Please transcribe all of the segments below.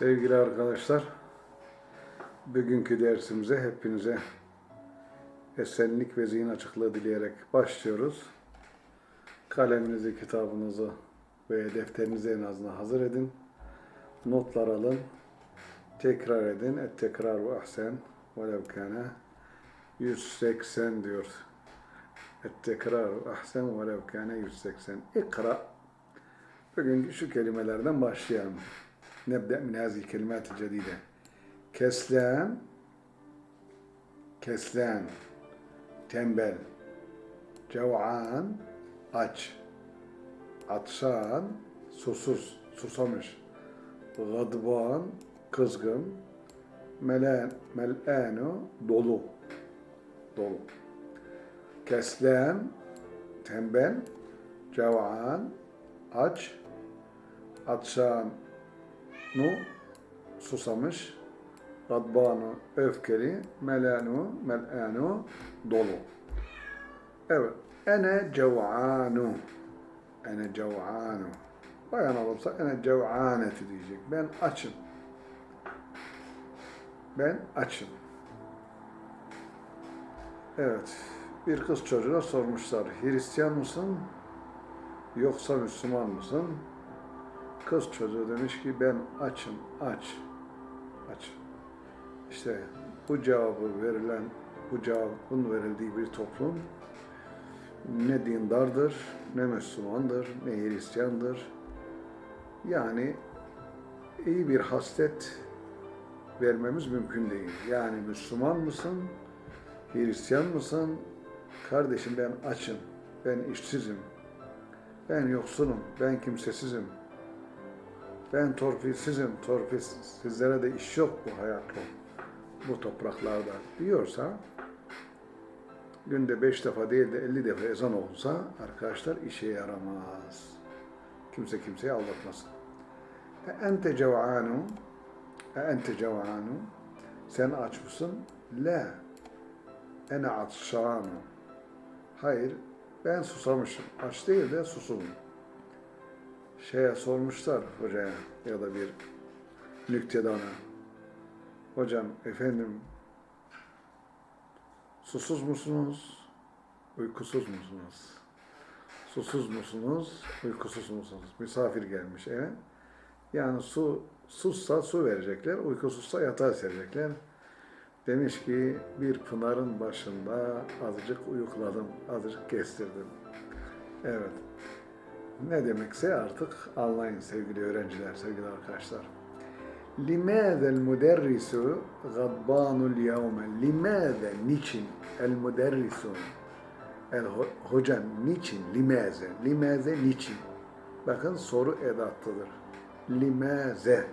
Sevgili arkadaşlar, bugünkü dersimize hepinize esenlik ve zihin açıklığı dileyerek başlıyoruz. Kaleminizi, kitabınızı ve defterinizi en azından hazır edin. Notlar alın. Tekrar edin. Et tekrar ve ahsen. Velev kâne 180 diyor. Et tekrar ve ahsen velev kâne 180. İkra. Bugünkü şu kelimelerden başlayalım. نبدأ من هذه الكلمات الجديدة كسلان كسلان tembel cev'an aç atşan susuz susamış gadban kızgın melen mel'anu dolu dolu keslen tembel cev'an aç atşan nu susamış, gadbanu öfkeli, melanu melanu dolu. Evet. Ene cev'anu. Ene cev'anu. Bayan olursa ene cev'aneti diyecek. Ben açım. Ben açım. Evet. Bir kız çocuğuna sormuşlar. Hristiyan mısın? Yoksa Müslüman mısın? Kız çocuğu demiş ki ben açım, aç, aç. İşte bu cevabı verilen, bu cevabın verildiği bir toplum ne dindardır, ne Müslümandır, ne Hristiyandır. Yani iyi bir haslet vermemiz mümkün değil. Yani Müslüman mısın, Hristiyan mısın? Kardeşim ben açım, ben işsizim, ben yoksunum, ben kimsesizim. Ben torpilsizim, torpilsiz. Sizlere de iş yok bu hayatta, bu topraklarda diyorsa, günde beş defa değil de elli defa ezan olsa arkadaşlar işe yaramaz. Kimse kimseyi aldatmasın. E ente cev'anu, e ente cev'anu, sen aç mısın? La, ene atşanu. Hayır, ben susamışım. Aç değil de susuzum şeye sormuşlar hocaya ya da bir nüktedana. Hocam efendim susuz musunuz? Uykusuz musunuz? Susuz musunuz? Uykusuz musunuz? Misafir gelmiş eve. Yani su sussa su verecekler, uykusuzsa yatağa serecekler. Demiş ki bir pınarın başında azıcık uyukladım, azıcık kestirdim. Evet ne demekse artık anlayın sevgili öğrenciler, sevgili arkadaşlar. لماذا المدرس غضبان اليوم؟ لماذا niçin el müderrisu el hocam niçin limaze limaze niçin bakın soru edattıdır limaze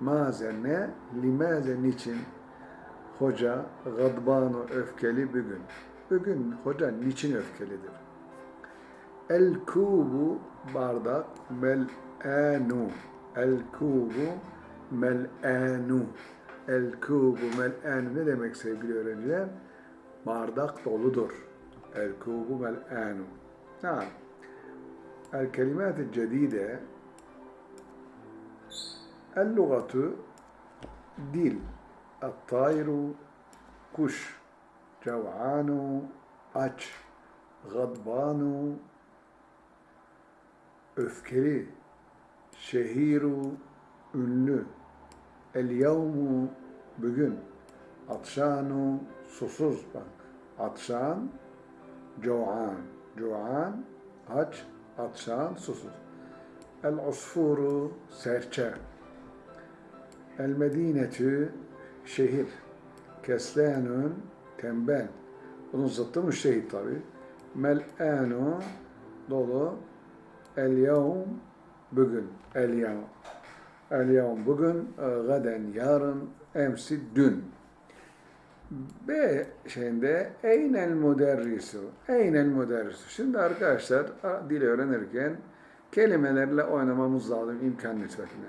maze ne limaze niçin hoca gadbanu öfkeli bugün bugün hoca niçin öfkelidir El kubu bardak mel'anu. El kubu mel'anu. El kubu mel'anu ne demek sevgili öğrenciler? Bardak doludur. El kubu mel'anu. Ha. El kelimat cedide El lugatu dil. El kuş. Cev'anu aç. Gadbanu öfkeli, şehiru, ünlü, el yevmu, bugün, atşanu, susuz bak, atşan, coğan, coğan, aç, atşan, susuz. El usfuru, serçe, el medinetü, şehir, keslanun, tembel, bunun zıttı müştehit tabi. Mel'anu, dolu, El yevm bugün. El yevm. El yevm bugün. E, gaden yarın. Emsi dün. B şeyinde eynel müderrisu. Eynel müderrisu. Şimdi arkadaşlar dil öğrenirken kelimelerle oynamamız lazım imkan nispetine.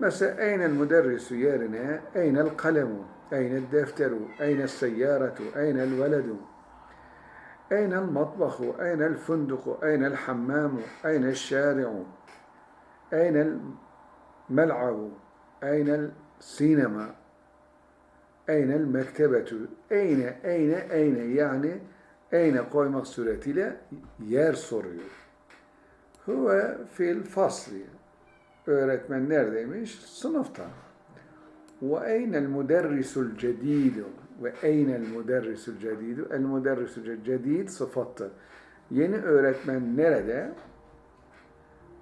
Mesela eynel müderrisu yerine eynel kalemu, eynel defteru, eynel seyyaretu, eynel veledu. أين المطبخ أين الفندق أين الحمام أين الشارع أين الملعب Eynel sinema. Eynel mektebetu. Eyne, eyne, eyne. Yani eyne koymak suretiyle yer soruyor. Huve fil fasli. Öğretmen neredeymiş? Sınıfta. Ve eynel müderrisul cedidu. ve eynel müderrisul cedidu. El müderrisul cedid sıfattır. Yeni öğretmen nerede?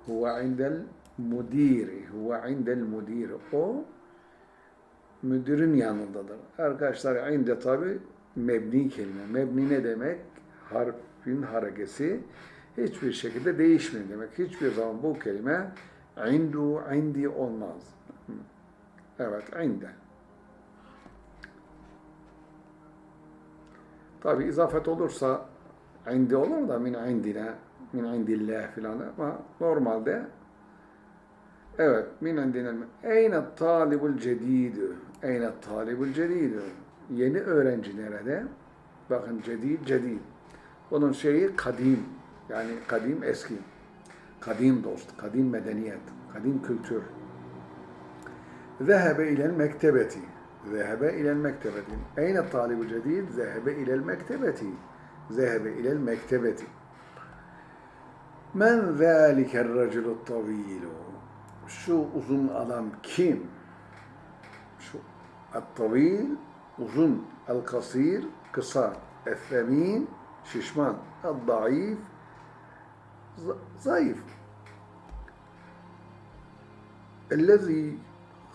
Huve indel mudiri. Huve indel mudiri. O müdürün yanındadır. Arkadaşlar inde tabi mebni kelime. Mebni ne demek? Harfin harekesi hiçbir şekilde değişmiyor demek. Hiçbir zaman bu kelime indu, indi olmaz. Evet, inde. Tabi izafet olursa indi olur da min indine, min indillah filan ama normalde evet min indine eyne talibul cedidü eyne talibul cedidü yeni öğrenci nerede? Bakın cedid, cedid. Bunun şeyi kadim. Yani kadim eski. Kadim dost, kadim medeniyet, kadim kültür. Zehebe ilel mektebeti. Zehebe ilel mektebeti. Eyne talibu cedid? Zehebe ilel mektebeti. Zehebe ilel mektebeti. Men zâliker raculu tavilu. Şu uzun adam kim? Şu at-tavil, uzun, el-kasir, kısa, el-femin, şişman, el-daif, zayıf. اَلَّذ۪ي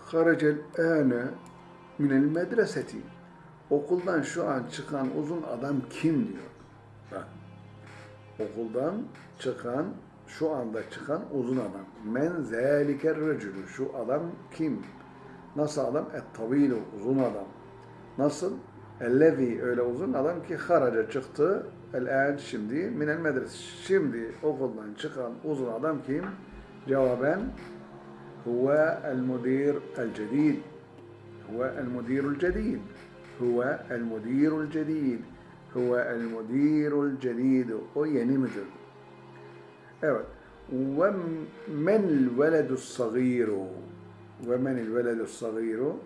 خَرَجَ الْآنَ minel medreseti. Okuldan şu an çıkan uzun adam kim diyor. Bak. Okuldan çıkan, şu anda çıkan uzun adam. Men zeliker recülü. Şu adam kim? Nasıl adam? Et tavilu. Uzun adam. Nasıl? Ellevi öyle uzun adam ki haraca çıktı. El şimdi minel medres. Şimdi okuldan çıkan uzun adam kim? Cevaben huve el müdir el cedid. Huve el-mudirul cedid. Huve el-mudirul cedid. Huve el-mudirul cedid. O yeni müdür. Evet. Veledus sagiru. Ve men'l veledus sagiru.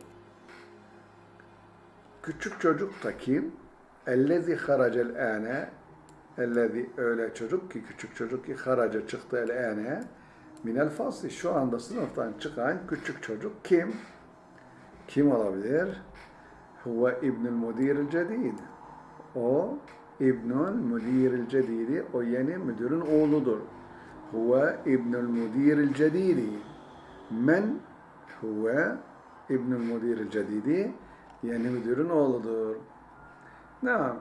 Küçük çocuk da kim? Ellezi haracel ane Ellezi öyle çocuk ki küçük çocuk ki haraca çıktı el ane minel şu anda sınıftan çıkan küçük çocuk kim? Kim olabilir? Huve İbnül Mudiril Cedid. O İbnül Mudiril Cedidi o yeni müdürün oğludur. Huve İbnül Mudiril Cedidi. Men huve İbnül Mudiril Cedidi yeni müdürün oğludur. Naam.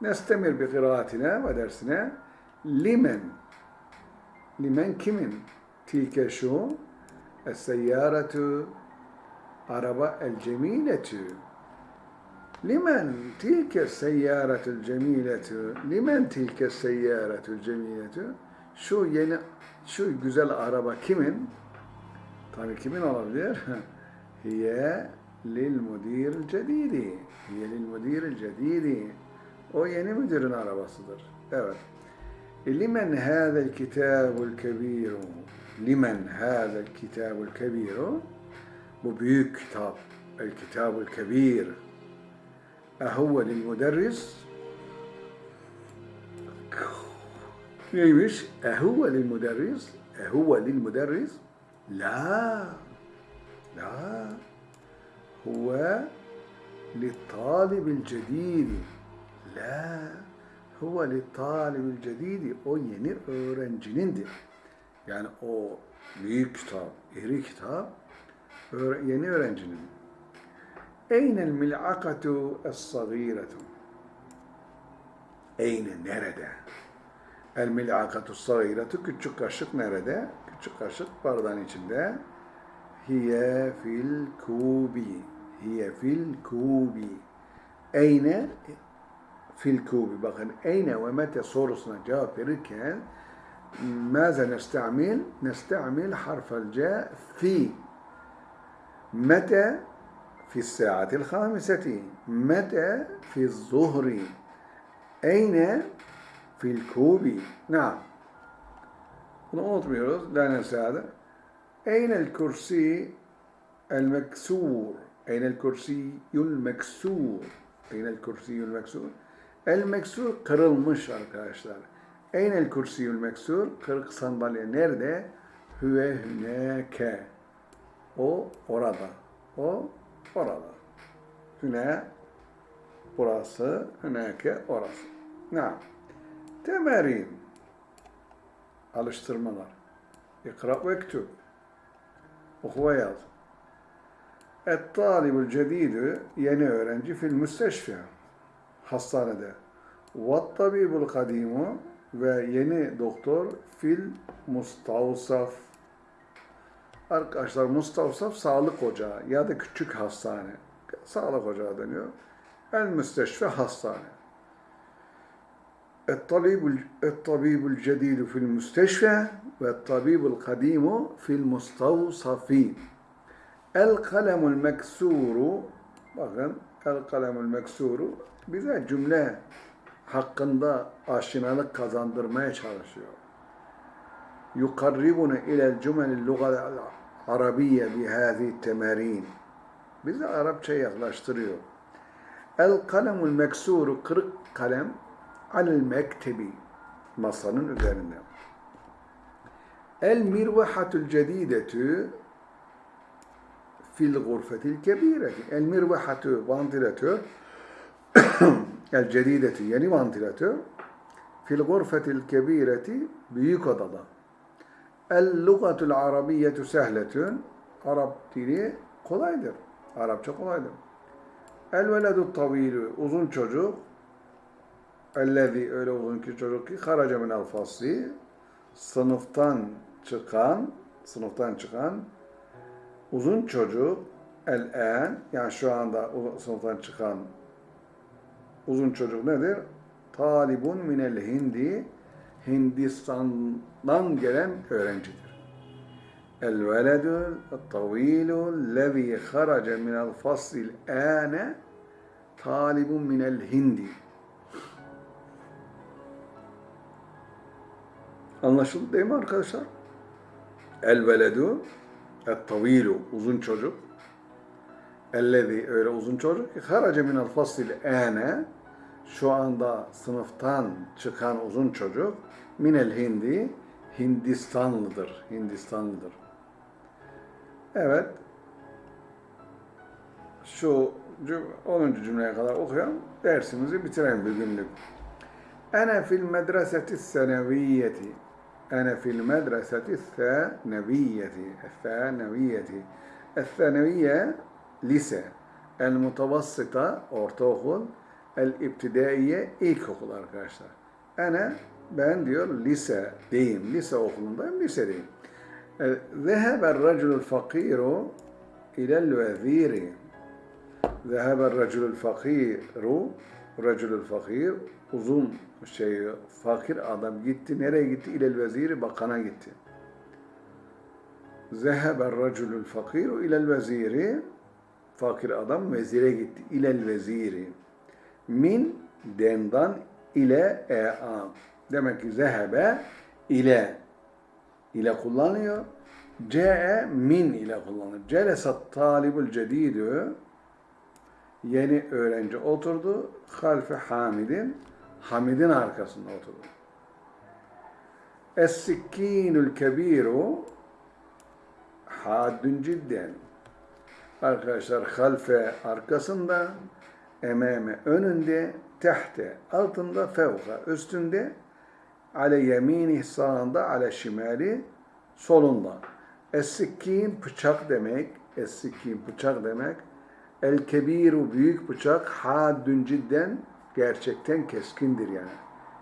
Nestemir bi kıraatine ve dersine limen limen kimin tilke şu es-seyyaratu araba el cemiletu limen tilke seyyaratul cemiletu limen tilke seyyaratul cemiletu şu yeni şu güzel araba kimin? Tabii kimin olabilir? Hiye lil mudir cedidi. Hiye lil mudir cedidi. O yeni müdürün arabasıdır. Evet. Limen hâzel kitabul kebiru. Limen hâzel kitabul kebiru bu büyük kitap, El Kitab-ül Kebir. Ehuve lil müderris neymiş? Ehuve lil müderris Ehuve lil müderris La. La. Huve littalibil cedidi. La. Huve littalibil cedidi. O yeni öğrencinindir. Yani o büyük kitap, iri kitap yeni öğrencinin. Eynel mil'akatu es-sagiretu Eyne nerede? El mil'akatu sagiretu küçük kaşık nerede? Küçük kaşık bardağın içinde. Hiye fil kubi. Hiye fil kubi. Eyne fil kubi. Bakın eyne ve mete sorusuna cevap verirken ماذا نستعمل؟ نستعمل حرف الجاء في متى في الساعة الخامسة متى في الظهر أين في الكوب نعم bunu unutmuyoruz. La nesade. Eynel kürsi El meksur. Eynel kürsiyül meksur. Eynel kürsiyül meksur. El meksur kırılmış arkadaşlar. Eynel kürsiyül meksur. Kırık sandalye nerede? Hüve hüneke. O orada. O orada. Hüne burası. Hüneke orası. Ne? Temerin. Alıştırmalar. İkra ve ektub. Oku ve yaz. Et-talibul cedidü yeni öğrenci fil müsteşfi hastanede. Vat tabibul kadimu ve yeni doktor fil mustavsaf. Arkadaşlar Mustafsaf Sağlık Ocağı ya da küçük hastane. Sağlık Ocağı deniyor. El Müsteşfe Hastane. Et-tabibul et-tabibul fil müsteşfe ve tabibul kadimu fil mustavsafin. El kalemul meksuru bakın el kalemul meksuru bize cümle hakkında aşinalık kazandırmaya çalışıyor. Yukarribunu ilel cümelil lugal arabiyye bihâzi temerin. Bizi Arapça yaklaştırıyor. El kalemul meksuru kırık kalem alel mektebi masanın üzerinde. El mirvahatul cedidetü fil gurfetil kebireti. El mirvahatü vantilatör el cedidetü yeni vantilatör fil gurfetil kebireti büyük odada. El lugatul arabiyyetu sehletün Arap dili kolaydır. Arapça kolaydır. El veledu tavilü uzun çocuk Ellezi öyle uzun ki çocuk ki haraca minel fasli sınıftan çıkan sınıftan çıkan uzun çocuk el-en yani şu anda sınıftan çıkan uzun çocuk nedir? Talibun minel hindi Hindistan'dan gelen öğrencidir. El veledü tavilu lezi haraca minel fasil ane talibun minel hindi Anlaşıldı değil mi arkadaşlar? El veledu et tavilu uzun çocuk ellezi öyle uzun çocuk harace minel fasil ene şu anda sınıftan çıkan uzun çocuk minel hindi Hindistanlıdır. Hindistanlıdır. Evet. Şu 10. cümleye kadar okuyalım. Dersimizi bitirelim bir günlük. Ene fil medreseti seneviyeti. Ene fil medreseti seneviyeti. Seneviyeti. Seneviye lise. El mutavassıta ortaokul el-ibtidaiye ilkokul arkadaşlar. Ene ben diyor lise deyim, lise okulundayım, lisedeyim. Zeheber raculul fakiru ilel veziri. Zeheber raculul fakiru, raculul fakir, uzun şey, fakir adam gitti. Nereye gitti? İlel veziri, bakana gitti. Zeheber raculul fakiru ilel veziri, fakir adam vezire gitti. İlel veziri. Min dendan ile e'am. Demek ki zehebe ile ile kullanıyor. Ce'e min ile kullanıyor. Celesat talibul cedidü yeni öğrenci oturdu. Halfe Hamid'in Hamid'in arkasında oturdu. Es-sikkinul kebiru haddün cidden. Arkadaşlar halfe arkasında, ememe önünde, tehte altında, fevka üstünde, ale yemini sağında, ale şimali solunda. Es-sikkin bıçak demek, es-sikkin bıçak demek. El-kebiru büyük bıçak, haddün cidden gerçekten keskindir yani.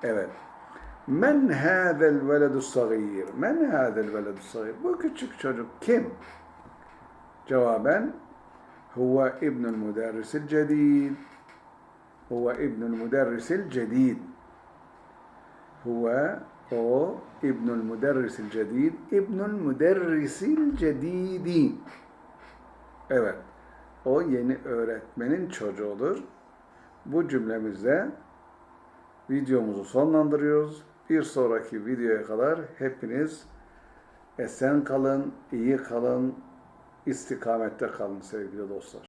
Evet. Men hâzel veledus sagîr? Men hâzel veledus sagîr? Bu küçük çocuk kim? Cevaben huve ibnul müderrisil cedid. Huve ibnul müderrisil cedid. Huve o ibnul müderrisil cedid. İbnul müderrisil cedidi. Evet. O yeni öğretmenin çocuğudur. Bu cümlemizde videomuzu sonlandırıyoruz. Bir sonraki videoya kadar hepiniz esen kalın, iyi kalın, istikamette kalın sevgili dostlar.